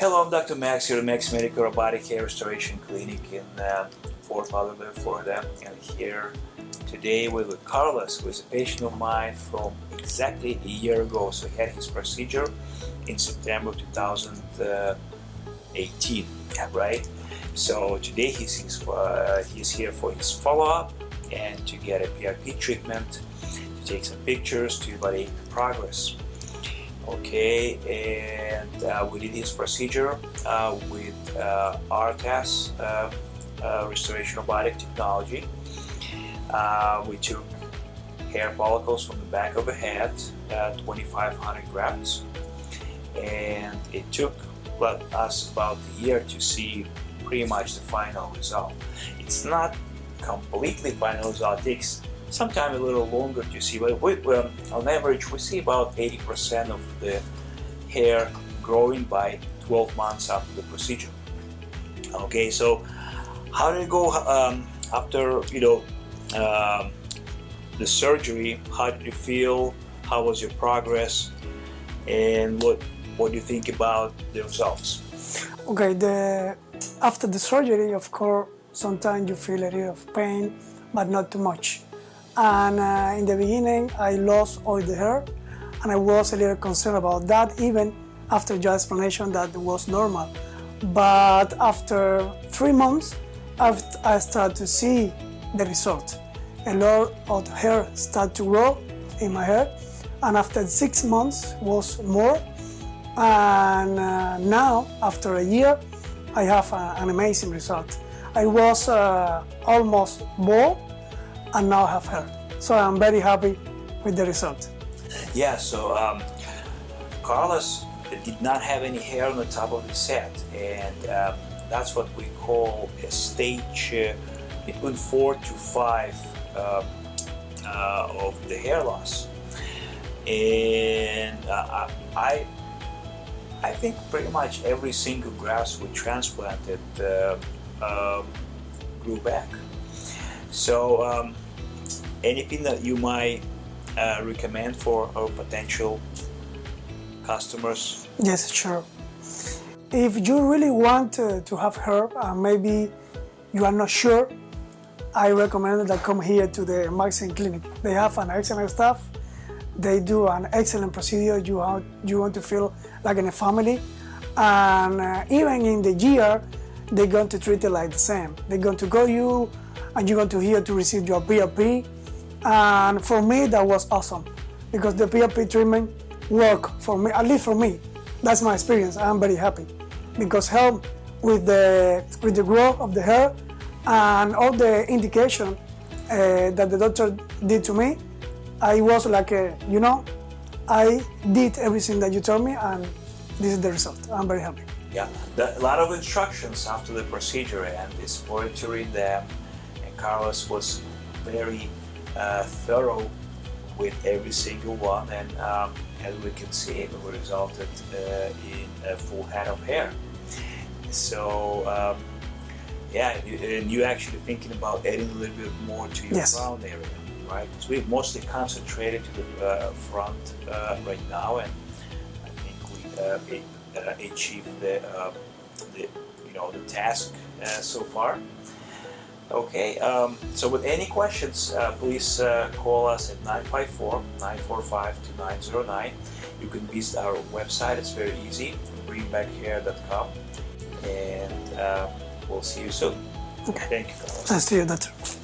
Hello, I'm Dr. Max here at Max Medical Robotic Hair Restoration Clinic in uh, Fort Lauderdale, Florida. And here today with Carlos, who is a patient of mine from exactly a year ago. So he had his procedure in September 2018, right? So today he's, he's, uh, he's here for his follow-up and to get a PRP treatment, to take some pictures, to evaluate the progress okay and uh, we did this procedure uh, with uh, ARTAS uh, uh, restoration robotic technology. Uh, we took hair follicles from the back of the head 2500 grafts and it took well, us about a year to see pretty much the final result. It's not completely final result it takes sometimes a little longer to see, but we, um, on average we see about 80% of the hair growing by 12 months after the procedure. Okay, so how did it go um, after, you know, um, the surgery? How did you feel? How was your progress? And what, what do you think about the results? Okay, the, after the surgery, of course, sometimes you feel a little of pain, but not too much and uh, in the beginning I lost all the hair and I was a little concerned about that even after your explanation that was normal. But after three months I started to see the result a lot of hair started to grow in my hair. And after six months was more. And uh, now after a year I have a, an amazing result. I was uh, almost bald and now have hair. So I'm very happy with the result. Yeah, so um, Carlos did not have any hair on the top of his head and um, that's what we call a stage uh, between four to five uh, uh, of the hair loss. And uh, I, I think pretty much every single graft we transplanted uh, um, grew back. So um, anything that you might uh, recommend for our potential customers? Yes, sure. If you really want to, have herb and maybe you are not sure, I recommend that come here to the Maxim Clinic. They have an excellent staff. They do an excellent procedure. You want, you want to feel like in a family. And uh, even in the year, they're going to treat it like the same. They're going to go you and you're going to here to receive your PRP and for me that was awesome because the PRP treatment worked for me, at least for me. That's my experience. I'm very happy because help with the with the growth of the hair and all the indication uh, that the doctor did to me. I was like, a, you know, I did everything that you told me and this is the result. I'm very happy. Yeah, a lot of instructions after the procedure and this monitoring them and Carlos was very uh, thorough with every single one and um, as we can see it resulted uh, in a full head of hair. So um, yeah and you're actually thinking about adding a little bit more to your yes. crown area right? So we've mostly concentrated to the uh, front uh, right now and I think we uh, uh, achieved the, um, the you know the task so far Okay, um, so with any questions, uh, please uh, call us at 954-945-2909. You can visit our website, it's very easy, greenbackhair.com, and uh, we'll see you soon. Okay. Thank you. Nice to you, doctor.